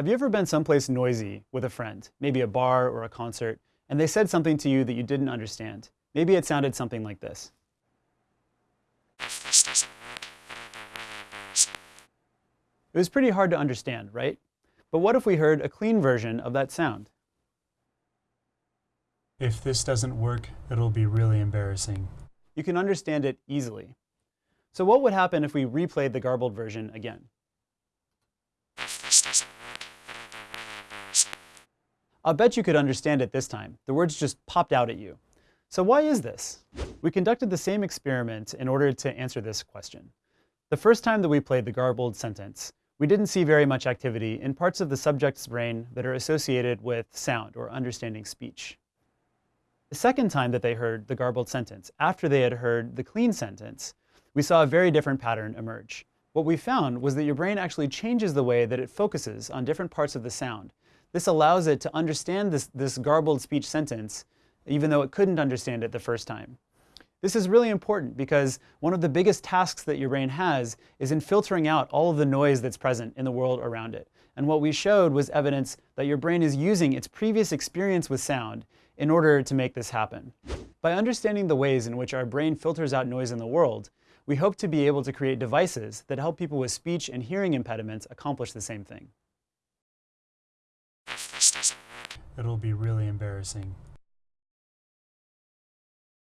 Have you ever been someplace noisy with a friend, maybe a bar or a concert, and they said something to you that you didn't understand? Maybe it sounded something like this. It was pretty hard to understand, right? But what if we heard a clean version of that sound? If this doesn't work, it'll be really embarrassing. You can understand it easily. So what would happen if we replayed the garbled version again? I'll bet you could understand it this time. The words just popped out at you. So why is this? We conducted the same experiment in order to answer this question. The first time that we played the garbled sentence, we didn't see very much activity in parts of the subject's brain that are associated with sound or understanding speech. The second time that they heard the garbled sentence, after they had heard the clean sentence, we saw a very different pattern emerge. What we found was that your brain actually changes the way that it focuses on different parts of the sound. This allows it to understand this, this garbled speech sentence, even though it couldn't understand it the first time. This is really important because one of the biggest tasks that your brain has is in filtering out all of the noise that's present in the world around it. And what we showed was evidence that your brain is using its previous experience with sound in order to make this happen. By understanding the ways in which our brain filters out noise in the world, we hope to be able to create devices that help people with speech and hearing impediments accomplish the same thing. It'll be really embarrassing.